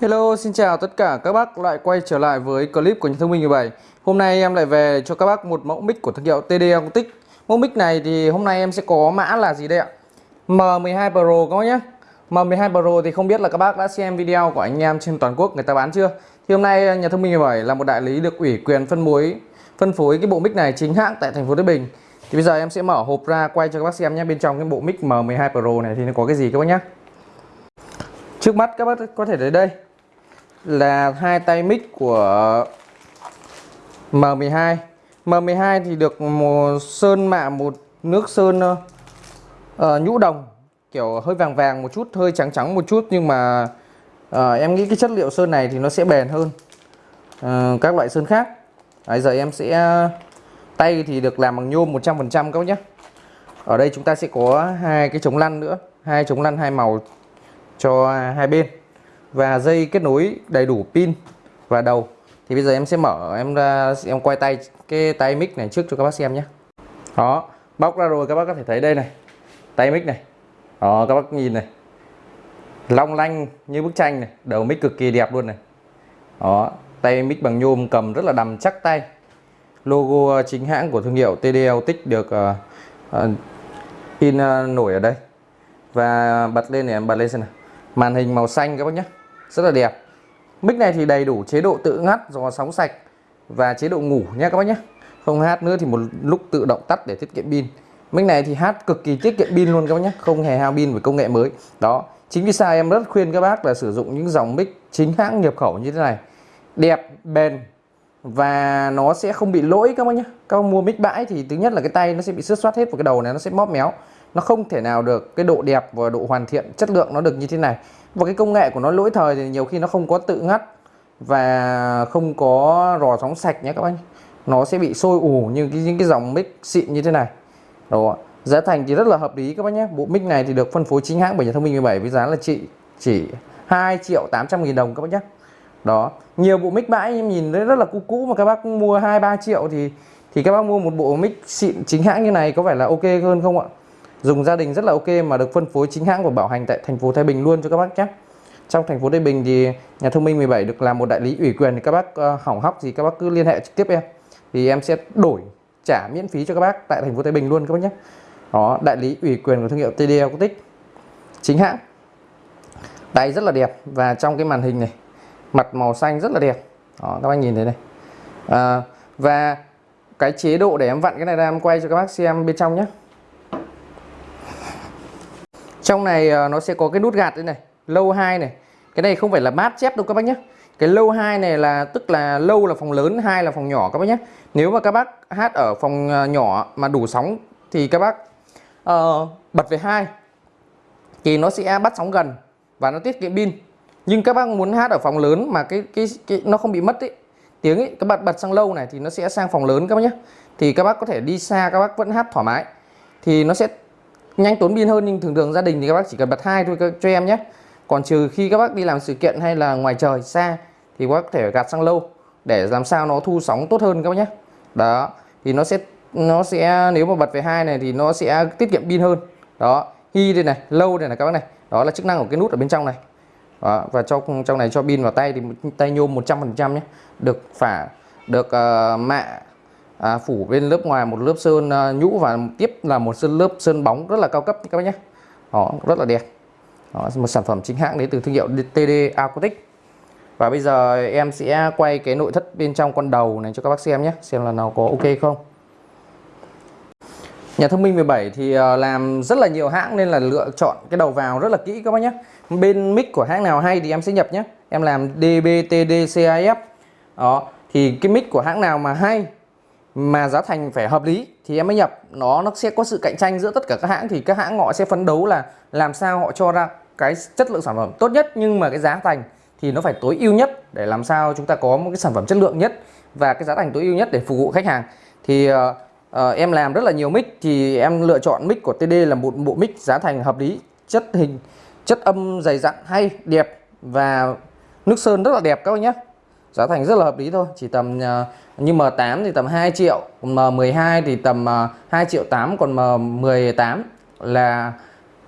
Hello, xin chào tất cả các bác lại quay trở lại với clip của nhà thông minh 17 Hôm nay em lại về cho các bác một mẫu mic của thương hiệu TD Acoustic Mẫu mic này thì hôm nay em sẽ có mã là gì đây ạ? M12 Pro các bác nhé. M12 Pro thì không biết là các bác đã xem video của anh em trên toàn quốc người ta bán chưa? Thì hôm nay nhà thông minh 17 là một đại lý được ủy quyền phân phối phân phối cái bộ mic này chính hãng tại thành phố Thái Bình. Thì bây giờ em sẽ mở hộp ra quay cho các bác xem nhé. Bên trong cái bộ mic M12 Pro này thì nó có cái gì các bác nhé. Trước mắt các bác có thể thấy đây là hai tay mic của M12 M12 thì được một sơn mạ một nước sơn uh, nhũ đồng kiểu hơi vàng vàng một chút hơi trắng trắng một chút nhưng mà uh, em nghĩ cái chất liệu sơn này thì nó sẽ bền hơn uh, các loại sơn khác. Đấy, giờ em sẽ tay thì được làm bằng nhôm 100% các bác nhé. Ở đây chúng ta sẽ có hai cái chống lăn nữa hai chống lăn hai màu cho hai bên và dây kết nối đầy đủ pin và đầu. Thì bây giờ em sẽ mở em ra em quay tay cái tay mic này trước cho các bác xem nhé. Đó bóc ra rồi các bác có thể thấy đây này. Tay mic này. Đó các bác nhìn này. Long lanh như bức tranh này. Đầu mic cực kỳ đẹp luôn này. Đó tay mic bằng nhôm cầm rất là đầm chắc tay. Logo ờ, chính hãng của thương hiệu TDL Tích được uh, uh, in uh, nổi ở đây. Và bật lên này em bật lên xem nào. Màn hình màu xanh các bác nhé rất là đẹp. Mic này thì đầy đủ chế độ tự ngắt dò sóng sạch và chế độ ngủ nhé các bác nhé. Không hát nữa thì một lúc tự động tắt để tiết kiệm pin. Mic này thì hát cực kỳ tiết kiệm pin luôn các bác nhé, không hề hao pin với công nghệ mới. Đó, chính vì sao em rất khuyên các bác là sử dụng những dòng mic chính hãng nhập khẩu như thế này. Đẹp, bền và nó sẽ không bị lỗi các bác nhé. Các bác mua mic bãi thì thứ nhất là cái tay nó sẽ bị xước soát hết và cái đầu này nó sẽ móp méo nó không thể nào được cái độ đẹp và độ hoàn thiện chất lượng nó được như thế này. Và cái công nghệ của nó lỗi thời thì nhiều khi nó không có tự ngắt và không có rò sóng sạch nhé các bác nó sẽ bị sôi ủ như cái, những cái dòng mic xịn như thế này. Đó. Giá thành thì rất là hợp lý các bác nhé. Bộ mic này thì được phân phối chính hãng bởi nhà thông minh 17 với giá là chị chỉ 2 triệu 800 nghìn đồng các bác nhé. Đó. Nhiều bộ mic bãi em nhìn thấy rất là cũ cũ mà các bác mua 2 3 triệu thì thì các bác mua một bộ mic xịn chính hãng như này có phải là ok hơn không ạ? Dùng gia đình rất là ok mà được phân phối chính hãng và bảo hành tại thành phố Thái Bình luôn cho các bác nhé. Trong thành phố Thái Bình thì nhà thông minh 17 được làm một đại lý ủy quyền thì các bác uh, hỏng hóc gì các bác cứ liên hệ trực tiếp em. Thì em sẽ đổi trả miễn phí cho các bác tại thành phố Thái Bình luôn các bác nhé. Đó đại lý ủy quyền của thương hiệu TD Acoustic chính hãng. Tay rất là đẹp và trong cái màn hình này mặt màu xanh rất là đẹp. Đó, các bác nhìn thấy này. À, và cái chế độ để em vặn cái này ra em quay cho các bác xem bên trong nhé trong này ờ, nó sẽ có cái nút gạt đây này lâu 2 này. Cái này không phải là mát chép đâu các bác nhé cái lâu 2 này là tức là lâu là phòng lớn hai là phòng nhỏ các bác nhé nếu mà các bác hát ở phòng ờ, nhỏ mà đủ sóng thì các bác uh, bật về hai thì nó sẽ bắt sóng gần và nó tiết kiệm pin. Nhưng các bác muốn hát ở phòng lớn mà cái cái, cái nó không bị mất ấy, tiếng ấy các bạn bật sang lâu này thì nó sẽ sang phòng lớn các bác nhé thì các bác có thể đi xa các bác vẫn hát thoải mái. Thì nó sẽ nhanh tốn pin hơn nhưng thường thường gia đình thì các bác chỉ cần bật hai thôi cho em nhé. Còn trừ khi các bác đi làm sự kiện hay là ngoài trời xa thì các bác có thể gạt sang lâu để làm sao nó thu sóng tốt hơn các bác nhé. Đó thì nó sẽ nó sẽ nếu mà bật về hai này thì nó sẽ tiết kiệm pin hơn. Đó hi đây này lâu đây này các bác này. Đó là chức năng của cái nút ở bên trong này. Đó, và trong trong này cho pin vào tay thì tay nhôm 100% nhé. Được phả được uh, mạ à, phủ bên lớp ngoài một lớp sơn à, nhũ và tiếp là một sơn lớp sơn bóng rất là cao cấp các bác nhé. Đó rất là đẹp. Đó, một sản phẩm chính hãng đến từ thương hiệu TD Acoustic và bây giờ em sẽ quay cái nội thất bên trong con đầu này cho các bác xem nhé xem là nào có ok không. Nhà thông minh 17 thì à, làm rất là nhiều hãng nên là lựa chọn cái đầu vào rất là kỹ các bác nhé. Bên mic của hãng nào hay thì em sẽ nhập nhé. Em làm DBTDCIF. Đó thì cái mic của hãng nào mà hay mà giá thành phải hợp lý thì em mới nhập. Nó nó sẽ có sự cạnh tranh giữa tất cả các hãng thì các hãng họ sẽ phấn đấu là làm sao họ cho ra cái chất lượng sản phẩm tốt nhất nhưng mà cái giá thành thì nó phải tối ưu nhất để làm sao chúng ta có một cái sản phẩm chất lượng nhất và cái giá thành tối ưu nhất để phục vụ khách hàng. Thì uh, uh, em làm rất là nhiều mic thì em lựa chọn mic của TD là một bộ mic giá thành hợp lý chất hình chất âm dày dặn hay đẹp và nước sơn rất là đẹp các bạn nhé giá thành rất là hợp lý thôi chỉ tầm uh, như M8 thì tầm 2 triệu còn M12 thì tầm à, 2 triệu 8 còn M18 là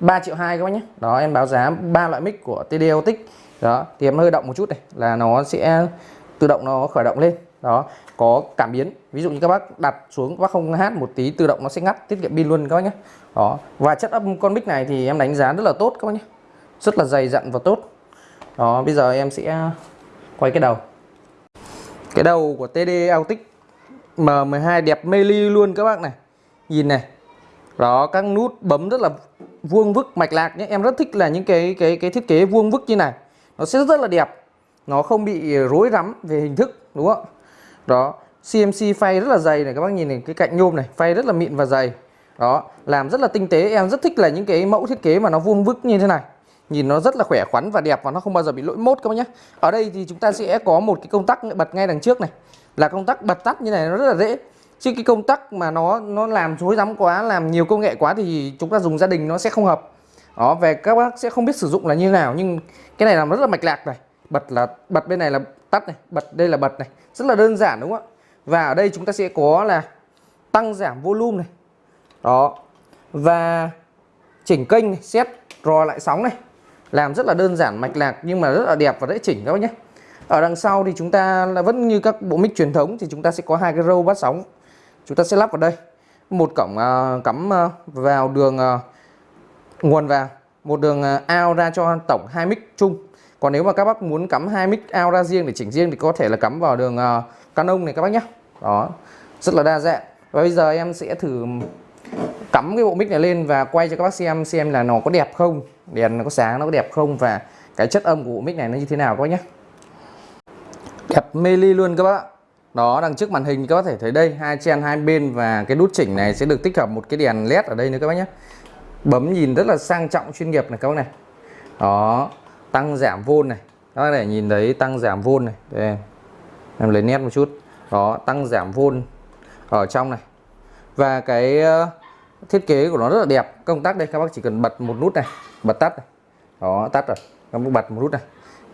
3 triệu 2 các bác nhé. Đó em báo giá ba loại mic của TD đó thì em hơi động một chút này là nó sẽ tự động nó khởi động lên. Đó có cảm biến. Ví dụ như các bác đặt xuống các bác không hát một tí tự động nó sẽ ngắt tiết kiệm pin luôn các bác nhé. Đó và chất âm con mic này thì em đánh giá rất là tốt các bác nhé. Rất là dày dặn và tốt. Đó bây giờ em sẽ quay cái đầu cái đầu của TD Autic M12 đẹp mê ly luôn các bác này. Nhìn này, đó, các nút bấm rất là vuông vức, mạch lạc nhé. Em rất thích là những cái cái cái thiết kế vuông vức như này. Nó sẽ rất là đẹp. Nó không bị rối rắm về hình thức, đúng không? Đó CMC phay rất là dày này, các bác nhìn này, cái cạnh nhôm này, phay rất là mịn và dày. Đó, làm rất là tinh tế. Em rất thích là những cái mẫu thiết kế mà nó vuông vức như thế này nhìn nó rất là khỏe khoắn và đẹp và nó không bao giờ bị lỗi mốt các bác nhé ở đây thì chúng ta sẽ có một cái công tắc bật ngay đằng trước này. Là công tắc bật tắt như này nó rất là dễ. Chứ cái công tắc mà nó nó làm rối rắm quá làm nhiều công nghệ quá thì chúng ta dùng gia đình nó sẽ không hợp. Đó về các bác sẽ không biết sử dụng là như nào nhưng cái này làm rất là mạch lạc này. Bật là bật bên này là tắt này bật đây là bật này. Rất là đơn giản đúng không ạ? Và ở đây chúng ta sẽ có là tăng giảm volume này. Đó. Và chỉnh kênh này, set rò lại sóng này làm rất là đơn giản mạch lạc nhưng mà rất là đẹp và dễ chỉnh các bác nhé. Ở đằng sau thì chúng ta là vẫn như các bộ mic truyền thống thì chúng ta sẽ có hai cái râu bắt sóng. Chúng ta sẽ lắp vào đây. Một cổng uh, cắm uh, vào đường uh, nguồn vào. Một đường uh, out ra cho tổng hai mic chung. Còn nếu mà các bác muốn cắm hai mic out ra riêng để chỉnh riêng thì có thể là cắm vào đường uh, Canon này các bác nhé. Đó rất là đa dạng. Và bây giờ em sẽ thử cắm cái bộ mic này lên và quay cho các bác xem xem là nó có đẹp không. Đèn nó có sáng, nó có đẹp không và cái chất âm của bộ mic này nó như thế nào các bác nhé. Đẹp mê ly luôn các bác đó, đằng trước màn hình các bác thể thấy đây, hai chen hai bên và cái nút chỉnh này sẽ được tích hợp một cái đèn led ở đây nữa các bác nhé. Bấm nhìn rất là sang trọng chuyên nghiệp này các bác này. Đó, tăng giảm vôn này. Các bác để nhìn thấy tăng giảm vôn này. Đây, em lấy nét một chút. Đó, tăng giảm vôn ở trong này. Và cái thiết kế của nó rất là đẹp. Công tắc đây các bác chỉ cần bật một nút này bật tắt này. Đó tắt rồi. Các bác bật một nút này.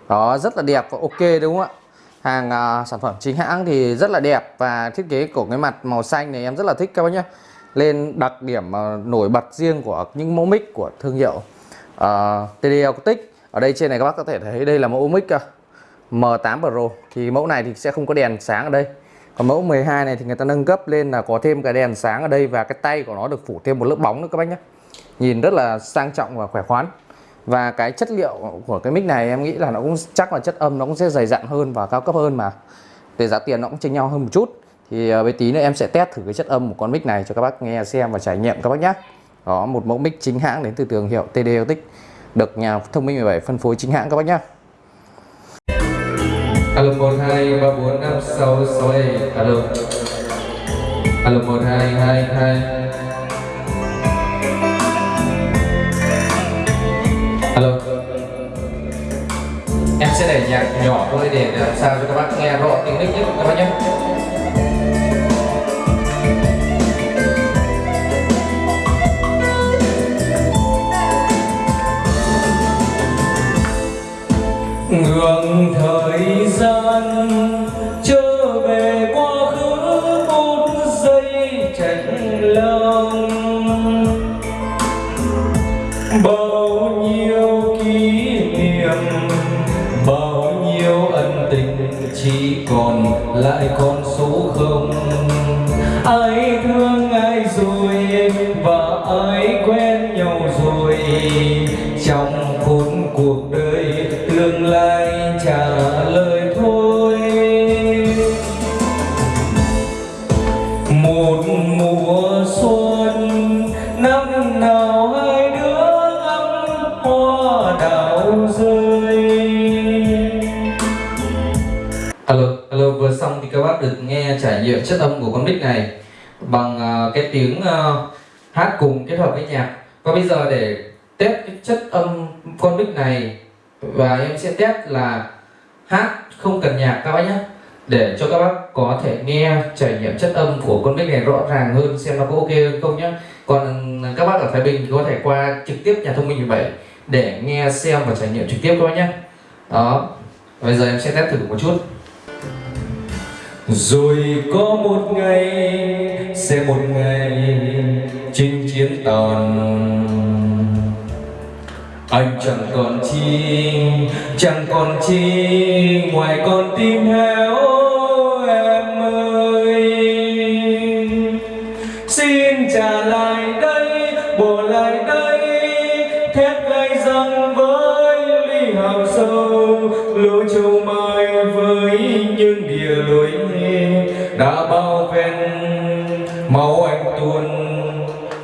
Đó rất là đẹp và ok đúng không ạ? Hàng à, sản phẩm chính hãng thì rất là đẹp và thiết kế của cái mặt màu xanh này em rất là thích các bác nhé lên đặc điểm à, nổi bật riêng của những mẫu mic của thương hiệu à, TD Acoustic ở đây trên này các bác có thể thấy đây là mẫu mic à, M8 Pro. Thì mẫu này thì sẽ không có đèn sáng ở đây còn mẫu 12 này thì người ta nâng cấp lên là có thêm cái đèn sáng ở đây và cái tay của nó được phủ thêm một lớp bóng nữa các bác nhé. Nhìn rất là sang trọng và khỏe khoắn. Và cái chất liệu của cái mic này em nghĩ là nó cũng chắc là chất âm nó cũng sẽ dày dặn hơn và cao cấp hơn mà. Về giá tiền nó cũng chênh nhau hơn một chút. Thì ờ, với tí nữa em sẽ test thử cái chất âm của con mic này cho các bác nghe xem và trải nghiệm các bác nhé. Đó, một mẫu mic chính hãng đến từ thương hiệu TD Autic được nhà thông minh 17 phân phối chính hãng các bác nhé alo một, hai ba bốn năm sáu sáu alo alo một, hai hai hai. Alo. Em sẽ để nhạc nhỏ thôi để làm sao cho các bác nghe rõ tiếng nick nhất, các bác nhé. Ngược thời gian trở về quá khứ một giây trạch lòng. Bao nhiêu kỷ niệm, bao nhiêu ân tình, chỉ còn lại con bác được nghe trải nghiệm chất âm của con mic này bằng à, cái tiếng à, hát cùng kết hợp với nhạc. Và bây giờ để test cái chất âm con mic này, và em sẽ test là hát không cần nhạc các bác nhé, để cho các bác có thể nghe trải nghiệm chất âm của con mic này rõ ràng hơn, xem nó có ok hơn không nhé. Còn à, các bác ở Thái Bình thì có thể qua trực tiếp nhà thông minh 17 để nghe, xem và trải nghiệm trực tiếp các bác nhé. Đó, bây giờ em sẽ test thử một chút rồi có một ngày, sẽ một ngày chinh chiến tàn anh chẳng còn chi, chẳng còn chi, ngoài con tim héo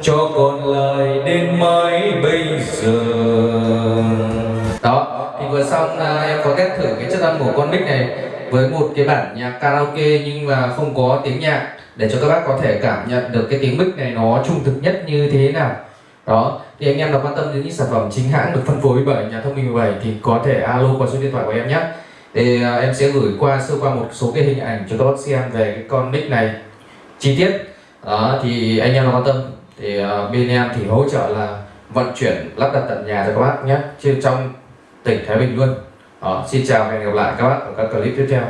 cho còn lại đến mãi bây giờ. Đó thì vừa xong à, em có test thử cái chất âm của con mic này với một cái bản nhạc karaoke nhưng mà không có tiếng nhạc để cho các bác có thể cảm nhận được cái tiếng mic này nó trung thực nhất như thế nào. Đó thì anh em nào quan tâm đến những sản phẩm chính hãng được phân phối bởi nhà thông minh 17 thì có thể alo qua số điện thoại của em nhé. Thì à, em sẽ gửi qua sơ qua một số cái hình ảnh cho các bác xem về cái con mic này. Chi tiết. Đó thì anh em nào quan tâm thì uh, bên em thì hỗ trợ là vận chuyển lắp đặt tận nhà cho các bác nhé trên trong tỉnh Thái Bình luôn. Đó, xin chào và hẹn gặp lại các bác ở các clip tiếp theo.